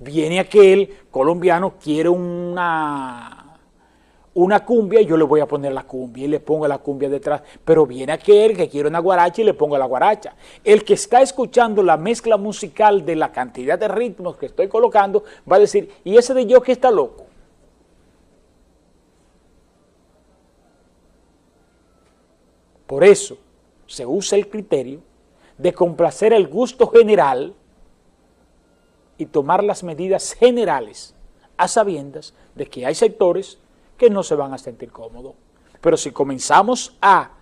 Viene aquel colombiano, quiere una, una cumbia yo le voy a poner la cumbia y le pongo la cumbia detrás. Pero viene aquel que quiere una guaracha y le pongo la guaracha. El que está escuchando la mezcla musical de la cantidad de ritmos que estoy colocando va a decir, ¿y ese de yo que está loco? Por eso se usa el criterio de complacer el gusto general y tomar las medidas generales a sabiendas de que hay sectores que no se van a sentir cómodos. Pero si comenzamos a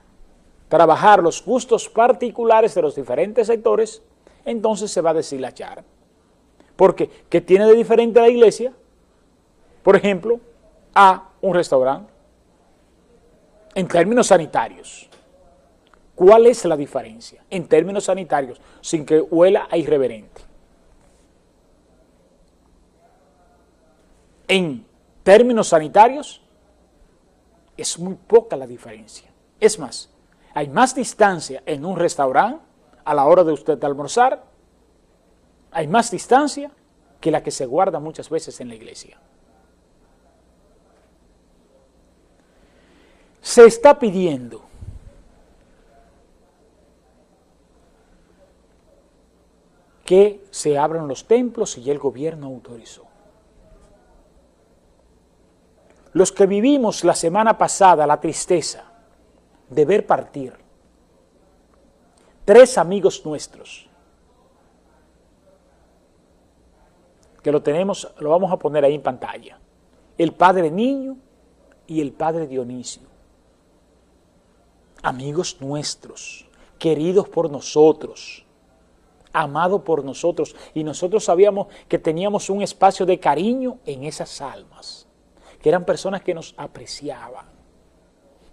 trabajar los gustos particulares de los diferentes sectores, entonces se va a deshilachar. Porque, ¿qué tiene de diferente la iglesia? Por ejemplo, a un restaurante, en términos sanitarios. ¿Cuál es la diferencia en términos sanitarios sin que huela a irreverente? En términos sanitarios es muy poca la diferencia. Es más, hay más distancia en un restaurante a la hora de usted almorzar, hay más distancia que la que se guarda muchas veces en la iglesia. Se está pidiendo que se abran los templos y el gobierno autorizó. Los que vivimos la semana pasada la tristeza de ver partir tres amigos nuestros, que lo tenemos, lo vamos a poner ahí en pantalla, el padre Niño y el padre Dionisio, amigos nuestros, queridos por nosotros, amado por nosotros. Y nosotros sabíamos que teníamos un espacio de cariño en esas almas, que eran personas que nos apreciaban,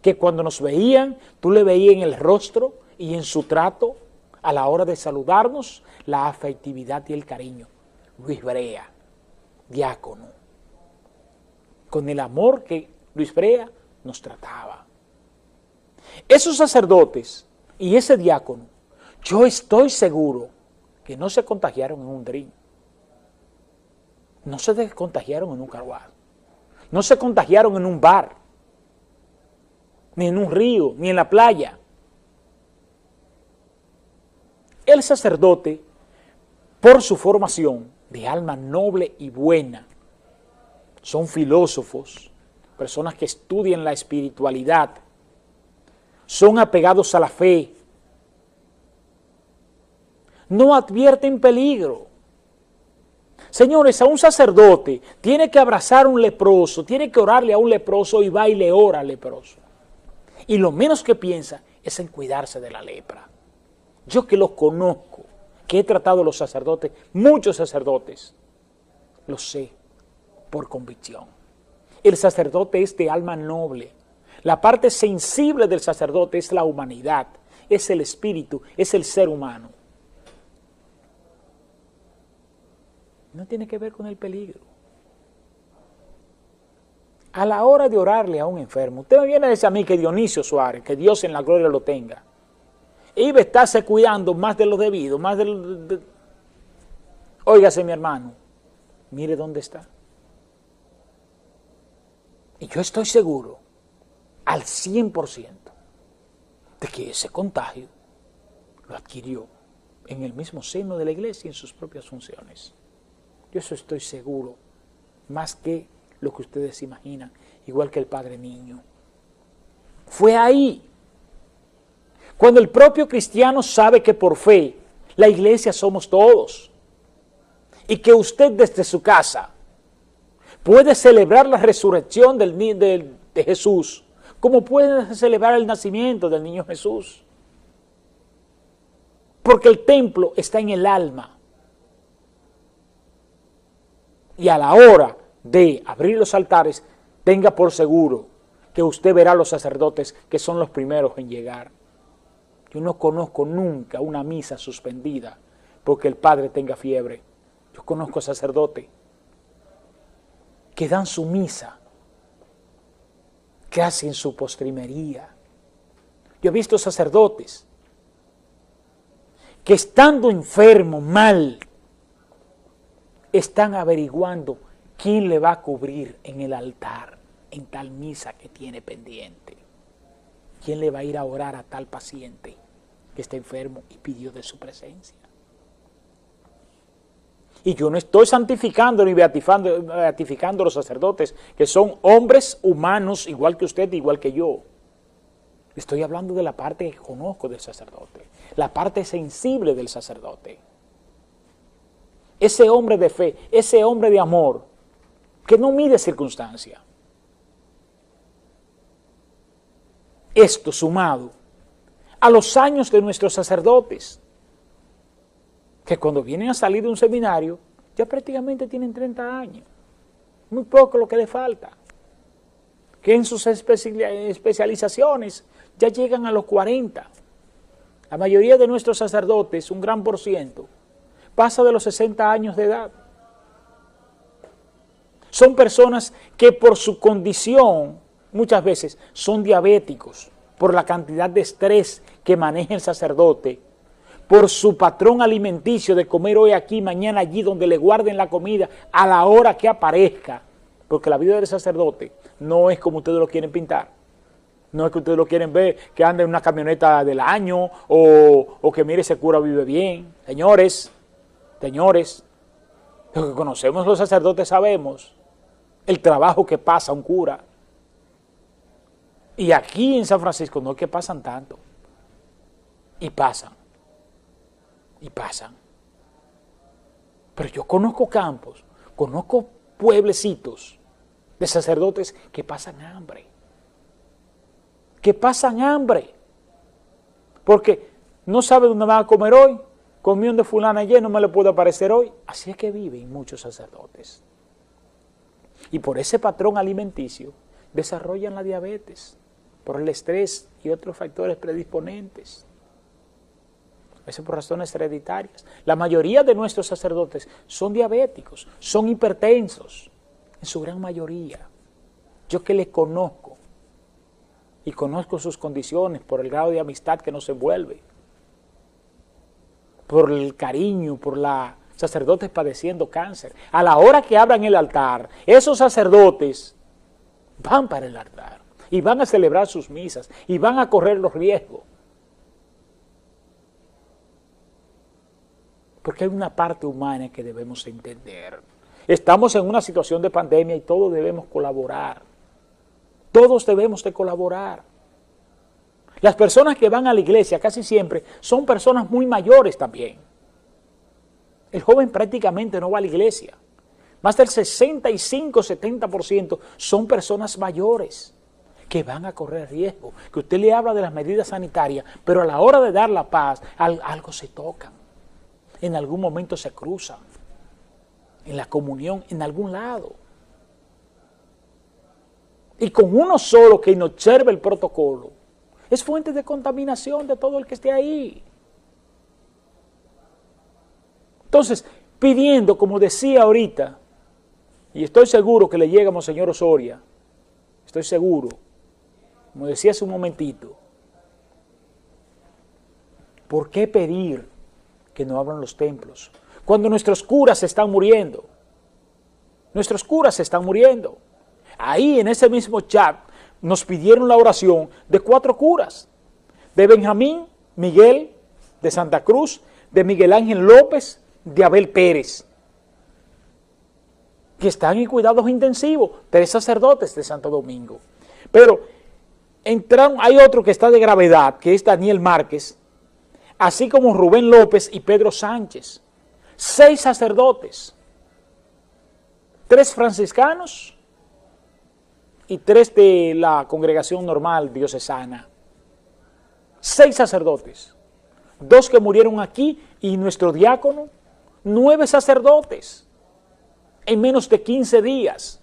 que cuando nos veían, tú le veías en el rostro y en su trato, a la hora de saludarnos, la afectividad y el cariño. Luis Brea, diácono, con el amor que Luis Brea nos trataba. Esos sacerdotes y ese diácono, yo estoy seguro que no se contagiaron en un drink, no se contagiaron en un carguado, no se contagiaron en un bar, ni en un río, ni en la playa. El sacerdote, por su formación de alma noble y buena, son filósofos, personas que estudian la espiritualidad, son apegados a la fe, no advierten peligro. Señores, a un sacerdote tiene que abrazar a un leproso, tiene que orarle a un leproso y va y le ora al leproso. Y lo menos que piensa es en cuidarse de la lepra. Yo que los conozco, que he tratado a los sacerdotes, muchos sacerdotes, lo sé por convicción. El sacerdote es de alma noble. La parte sensible del sacerdote es la humanidad, es el espíritu, es el ser humano. No tiene que ver con el peligro. A la hora de orarle a un enfermo, usted me viene a decir a mí que Dionisio Suárez, que Dios en la gloria lo tenga, iba a estarse cuidando más de lo debido, más de lo... Óigase mi hermano, mire dónde está. Y yo estoy seguro, al 100%, de que ese contagio lo adquirió en el mismo seno de la iglesia y en sus propias funciones. Yo eso estoy seguro, más que lo que ustedes imaginan, igual que el Padre Niño. Fue ahí, cuando el propio cristiano sabe que por fe la iglesia somos todos, y que usted desde su casa puede celebrar la resurrección del, de, de Jesús, como puede celebrar el nacimiento del niño Jesús. Porque el templo está en el alma y a la hora de abrir los altares, tenga por seguro que usted verá a los sacerdotes que son los primeros en llegar. Yo no conozco nunca una misa suspendida porque el padre tenga fiebre. Yo conozco sacerdotes que dan su misa, que hacen su postrimería. Yo he visto sacerdotes que estando enfermo, mal, están averiguando quién le va a cubrir en el altar, en tal misa que tiene pendiente. ¿Quién le va a ir a orar a tal paciente que está enfermo y pidió de su presencia? Y yo no estoy santificando ni beatificando, a los sacerdotes, que son hombres humanos igual que usted, igual que yo. Estoy hablando de la parte que conozco del sacerdote, la parte sensible del sacerdote. Ese hombre de fe, ese hombre de amor, que no mide circunstancia. Esto sumado a los años de nuestros sacerdotes, que cuando vienen a salir de un seminario, ya prácticamente tienen 30 años. Muy poco lo que le falta. Que en sus especializaciones ya llegan a los 40. La mayoría de nuestros sacerdotes, un gran por ciento, pasa de los 60 años de edad. Son personas que por su condición, muchas veces, son diabéticos, por la cantidad de estrés que maneja el sacerdote, por su patrón alimenticio de comer hoy aquí, mañana allí, donde le guarden la comida a la hora que aparezca, porque la vida del sacerdote no es como ustedes lo quieren pintar. No es que ustedes lo quieren ver, que anda en una camioneta del año o, que mire ese cura vive bien. Señores, señores, los que conocemos los sacerdotes sabemos el trabajo que pasa un cura. Y aquí en San Francisco no es que pasan tanto. Y pasan. Y pasan. Pero yo conozco campos, conozco pueblecitos de sacerdotes que pasan hambre que pasan hambre, porque no sabe dónde van a comer hoy, comió de fulana ayer, no me le puede aparecer hoy. Así es que viven muchos sacerdotes. Y por ese patrón alimenticio desarrollan la diabetes, por el estrés y otros factores predisponentes. Eso por razones hereditarias. La mayoría de nuestros sacerdotes son diabéticos, son hipertensos, en su gran mayoría. Yo que les conozco, y conozco sus condiciones por el grado de amistad que nos envuelve, por el cariño, por la sacerdotes padeciendo cáncer. A la hora que abran el altar, esos sacerdotes van para el altar y van a celebrar sus misas y van a correr los riesgos. Porque hay una parte humana que debemos entender. Estamos en una situación de pandemia y todos debemos colaborar. Todos debemos de colaborar. Las personas que van a la iglesia casi siempre son personas muy mayores también. El joven prácticamente no va a la iglesia. Más del 65-70% son personas mayores que van a correr riesgo. Que usted le habla de las medidas sanitarias, pero a la hora de dar la paz, algo se toca. En algún momento se cruzan. En la comunión, en algún lado y con uno solo que no observe el protocolo, es fuente de contaminación de todo el que esté ahí. Entonces, pidiendo, como decía ahorita, y estoy seguro que le llega a Monseñor Osoria, estoy seguro, como decía hace un momentito, ¿por qué pedir que no abran los templos? Cuando nuestros curas están muriendo, nuestros curas están muriendo. Ahí en ese mismo chat nos pidieron la oración de cuatro curas, de Benjamín, Miguel, de Santa Cruz, de Miguel Ángel López, de Abel Pérez, que están en cuidados intensivos, tres sacerdotes de Santo Domingo. Pero entraron, hay otro que está de gravedad, que es Daniel Márquez, así como Rubén López y Pedro Sánchez. Seis sacerdotes, tres franciscanos, y tres de la congregación normal diocesana. Seis sacerdotes, dos que murieron aquí y nuestro diácono, nueve sacerdotes en menos de 15 días.